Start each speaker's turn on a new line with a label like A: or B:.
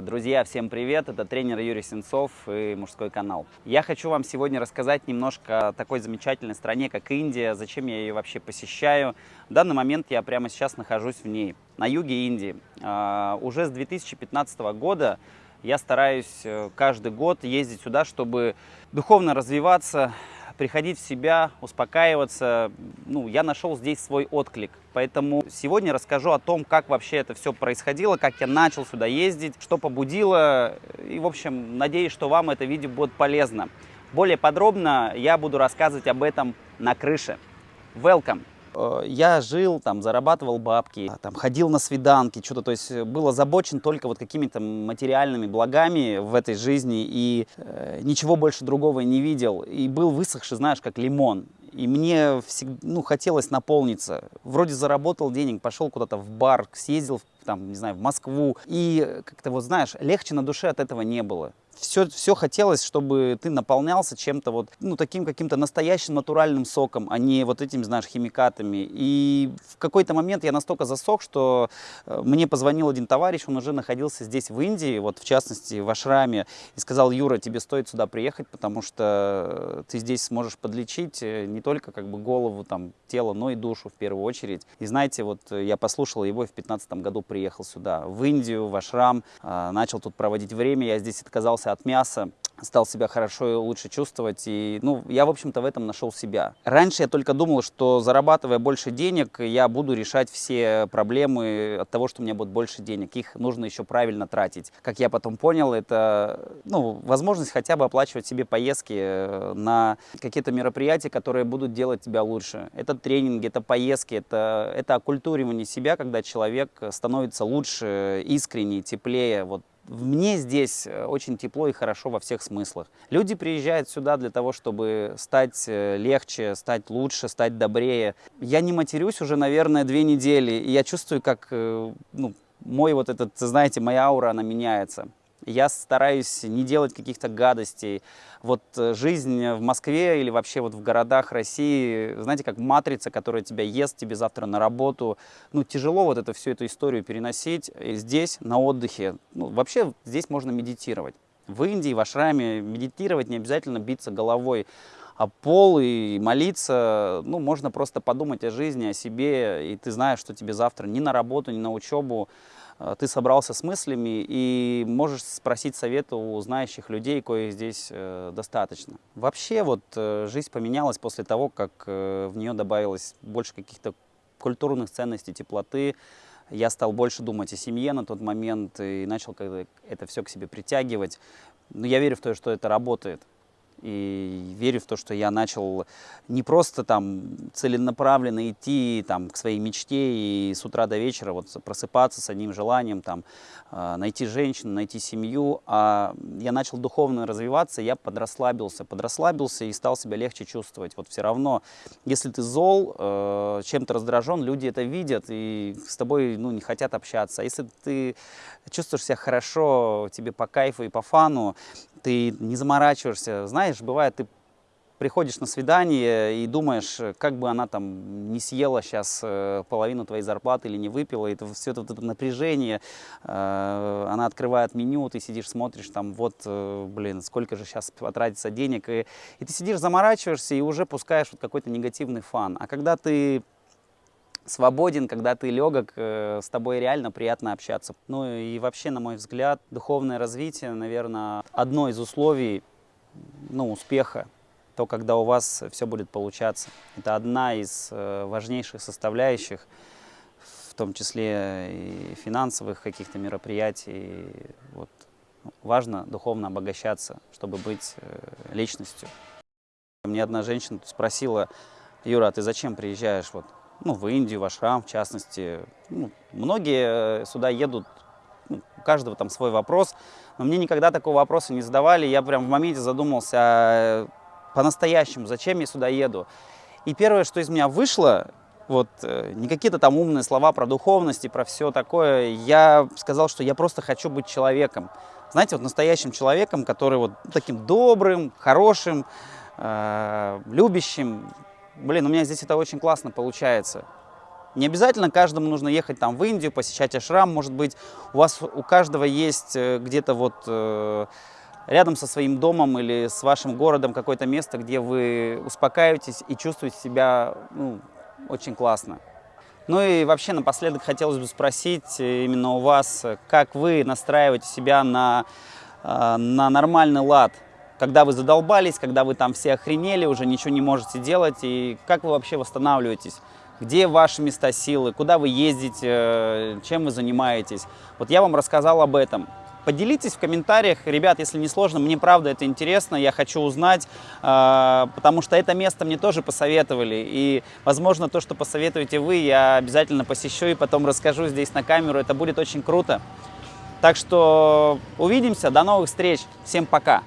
A: Друзья, всем привет! Это тренер Юрий Сенцов и мужской канал. Я хочу вам сегодня рассказать немножко о такой замечательной стране, как Индия, зачем я ее вообще посещаю. В данный момент я прямо сейчас нахожусь в ней, на юге Индии. А, Уже с 2015 года я стараюсь э, каждый год ездить сюда, чтобы духовно развиваться, приходить в себя, успокаиваться. Ну, я нашел здесь свой отклик. Поэтому сегодня расскажу о том, как вообще это все происходило, как я начал сюда ездить, что побудило. И, в общем, надеюсь, что вам это видео будет полезно. Более подробно я буду рассказывать об этом на крыше. Welcome! Э, Я жил, там, зарабатывал бабки, там, ходил на свиданки, что-то, то есть э, был озабочен только вот какими-то материальными благами в этой жизни и э, ничего больше другого не видел. И был высохший, знаешь, как лимон. И мне всегда, ну, хотелось наполниться. Вроде заработал денег, пошел куда-то в бар, съездил, там, не знаю, в Москву. И как-то вот, знаешь, легче на душе от этого не было все, все хотелось, чтобы ты наполнялся чем-то вот, ну, таким каким-то настоящим натуральным соком, а не вот этими, знаешь, химикатами. И в какой-то момент я настолько засох, что э, мне позвонил один товарищ, он уже находился здесь, в Индии, вот в частности, в Ашраме, и сказал, Юра, тебе стоит сюда приехать, потому что ты здесь сможешь подлечить э, не только как бы голову, там, тело, но и душу в первую очередь. И знаете, вот я послушал его и в 15 году приехал сюда, в Индию, в Ашрам, начал тут проводить время, я здесь отказался от мяса, стал себя хорошо и лучше чувствовать. И, ну, я, в общем-то, в этом нашел себя. Раньше я только думал, что зарабатывая больше денег, я буду решать все проблемы от того, что у меня будет больше денег. Их нужно еще правильно тратить. Как я потом понял, это ну, возможность хотя бы оплачивать себе поездки э, на какие-то мероприятия, которые будут делать тебя лучше. Это тренинги, это поездки, это, это оккультуривание себя, когда человек становится лучше, искреннее, теплее. Вот мне здесь э, очень тепло и хорошо во всех смыслах. Люди приезжают сюда для того, чтобы стать э, легче, стать лучше, стать добрее. Я не матерюсь уже, наверное, две недели, и я чувствую, как э, ну, мой вот этот, знаете, моя аура, она меняется. Я стараюсь не делать каких-то гадостей. Вот э, жизнь в Москве или вообще вот в городах России, знаете, как матрица, которая тебя ест, тебе завтра на работу. Ну, тяжело вот это, всю эту историю переносить. И здесь, на отдыхе, ну, вообще здесь можно медитировать. В Индии, в Ашраме медитировать не обязательно биться головой о пол и молиться. Ну, можно просто подумать о жизни, о себе, и ты знаешь, что тебе завтра ни на работу, ни на учебу Э, ты собрался с мыслями и можешь спросить совета у знающих людей, коих здесь э, достаточно. Вообще вот э, жизнь поменялась после того, как в нее добавилось больше каких-то культурных ценностей, теплоты. Я стал больше думать о семье на тот момент и начал это все к себе притягивать. Но я верю в то, что это работает и верю в то, что я начал не просто там целенаправленно идти там, к своей мечте и с утра до вечера вот просыпаться с одним желанием там, э, найти женщину, найти семью, а я начал духовно развиваться, я подрасслабился, подрасслабился и стал себя легче чувствовать. Вот все равно, если ты зол, э, чем-то раздражен, люди это видят и с тобой ну, не хотят общаться. А если ты чувствуешь себя хорошо, тебе по кайфу и по фану, ты не заморачиваешься. Знаешь, бывает, ты приходишь на свидание и думаешь, как бы она там не съела сейчас э, половину твоей зарплаты или не выпила, и все это, это напряжение, э, она открывает меню, ты сидишь, смотришь, там, вот, э, блин, сколько же сейчас потратится денег, и, и ты сидишь, заморачиваешься и уже пускаешь вот какой-то негативный фан. А когда ты свободен, когда ты легок, с тобой реально приятно общаться. Ну и вообще, на мой взгляд, духовное развитие, наверное, одно из условий ну, успеха, то, когда у вас все будет получаться. Это одна из важнейших составляющих, в том числе и финансовых каких-то мероприятий. Вот. Важно духовно обогащаться, чтобы быть личностью. Мне одна женщина спросила, Юра, а ты зачем приезжаешь вот ну, в Индию, в Ашрам, в частности. Ну, многие сюда едут, ну, у каждого там свой вопрос, но мне никогда такого вопроса не задавали. Я прям в моменте задумался а, по-настоящему, зачем я сюда еду. И первое, что из меня вышло, вот, э, не какие-то там умные слова про духовность и про все такое, я сказал, что я просто хочу быть человеком. Знаете, вот настоящим человеком, который вот таким добрым, хорошим, э, любящим, блин, у меня здесь это очень классно получается. Не обязательно каждому нужно ехать там в Индию, посещать ашрам, может быть, у вас у каждого есть э, где-то вот э, рядом со своим домом или с вашим городом какое-то место, где вы успокаиваетесь и чувствуете себя ну, очень классно. Ну и вообще напоследок хотелось бы спросить э, именно у вас, как вы настраиваете себя на, э, на нормальный лад, когда вы задолбались, когда вы там все охренели, уже ничего не можете делать, и как вы вообще восстанавливаетесь? Где ваши места силы, куда вы ездите, э, чем вы занимаетесь? Вот я вам рассказал об этом. Поделитесь в комментариях, ребят, если не сложно, мне правда это интересно, я хочу узнать, э, потому что это место мне тоже посоветовали, и, возможно, то, что посоветуете вы, я обязательно посещу и потом расскажу здесь на камеру, это будет очень круто. Так что увидимся, до новых встреч, всем пока!